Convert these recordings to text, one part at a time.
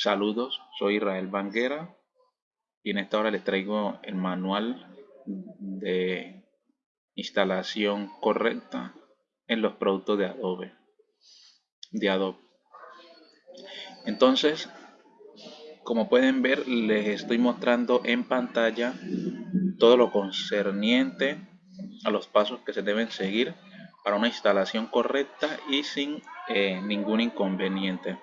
Saludos, soy Israel Banguera y en esta hora les traigo el manual de instalación correcta en los productos de Adobe. De Adobe. Entonces, como pueden ver, les estoy mostrando en pantalla todo lo concerniente a los pasos que se deben seguir para una instalación correcta y sin eh, ningún inconveniente.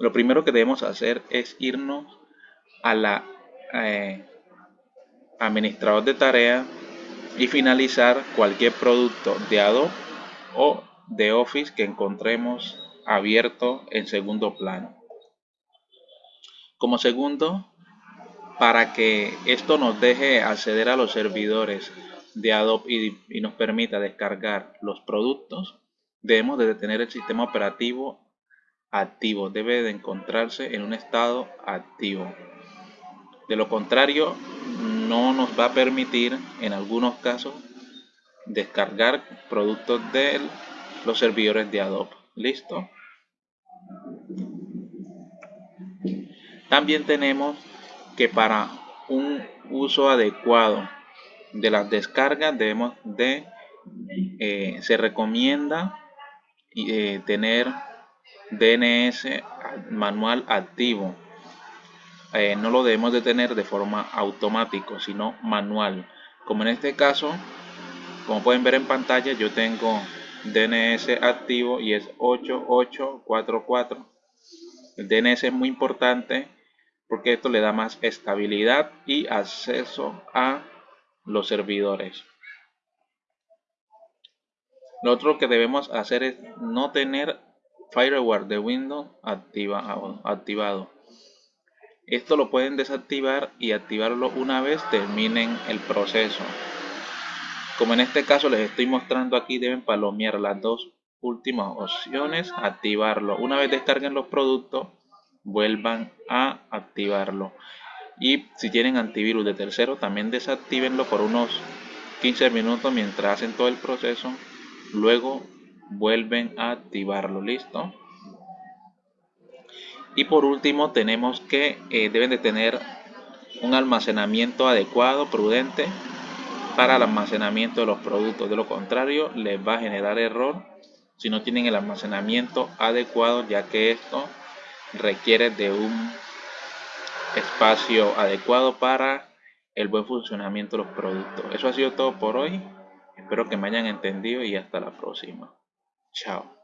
Lo primero que debemos hacer es irnos a la eh, administrador de tareas y finalizar cualquier producto de Adobe o de Office que encontremos abierto en segundo plano. Como segundo, para que esto nos deje acceder a los servidores de Adobe y, y nos permita descargar los productos, debemos de tener el sistema operativo activo, debe de encontrarse en un estado activo. De lo contrario, no nos va a permitir en algunos casos descargar productos de los servidores de Adobe. ¿Listo? También tenemos que para un uso adecuado de las descargas debemos de eh, se recomienda eh, tener DNS manual activo. Eh, no lo debemos de tener de forma automática, sino manual. Como en este caso, como pueden ver en pantalla, yo tengo DNS activo y es 8844. El DNS es muy importante porque esto le da más estabilidad y acceso a los servidores. Lo otro que debemos hacer es no tener firewall de Windows activado. Esto lo pueden desactivar y activarlo una vez terminen el proceso. Como en este caso les estoy mostrando aquí, deben palomear las dos últimas opciones, activarlo. Una vez descarguen los productos, vuelvan a activarlo. Y si tienen antivirus de tercero, también desactívenlo por unos 15 minutos mientras hacen todo el proceso. Luego vuelven a activarlo listo y por último tenemos que eh, deben de tener un almacenamiento adecuado prudente para el almacenamiento de los productos. De lo contrario les va a generar error si no tienen el almacenamiento adecuado ya que esto requiere de un espacio adecuado para el buen funcionamiento de los productos. Eso ha sido todo por hoy. Espero que me hayan entendido y hasta la próxima Ciao。